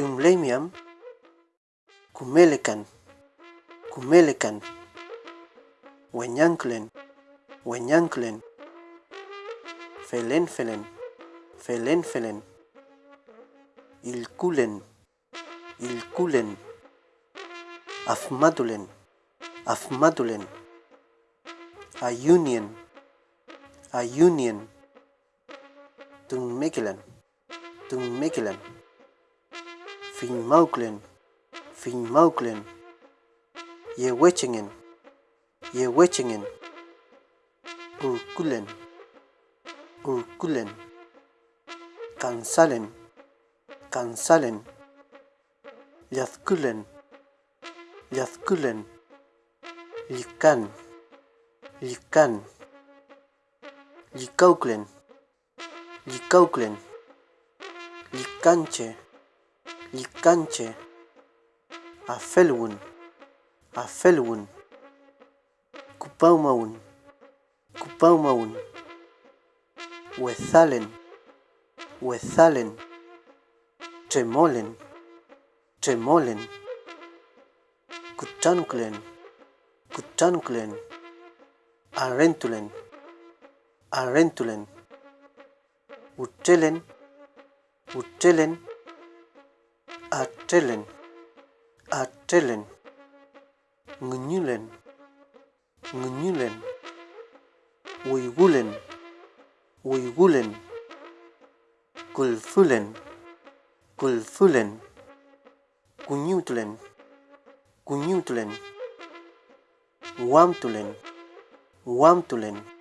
Jumlemiam, Kumelekan, Kumelekan, Wenyanklen, Wenyanklen, Felenfelen, Felenfelen, Ilkulen, Ilkulen, Afmadulen, Afmadulen, Ayunien, Ayunien, Tungmekilan, Tungmekilan, Finmauklen, Finmauklen, Yewechingen, Yewechingen, Urkulen, Urkulen, Kansalen, Kansalen, Yazkulen, Yazkulen, Likan, Likan, Likauklen, Likauklen, Likanche, الكنشة عفلون عفلون كباومون كباومون وثالن وثالن تمولن تمولن كتانكلن كتانكلن arrentulen arrentulen utelen utelen Atellen. Atellen. Ngnyulen. Ngnyulen. Uigulen Uigulen Gulfulen Gulfulen Gunyutlen Gunyutlen Wamtulen. Wamtulen.